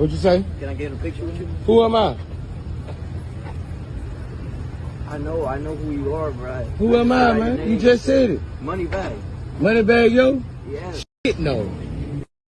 What'd you say? Can I get a picture with you? Who am I? I know, I know who you are, bro. Who am I, man? You just said it. Money bag. Money bag, yo? Yeah. Shit, no.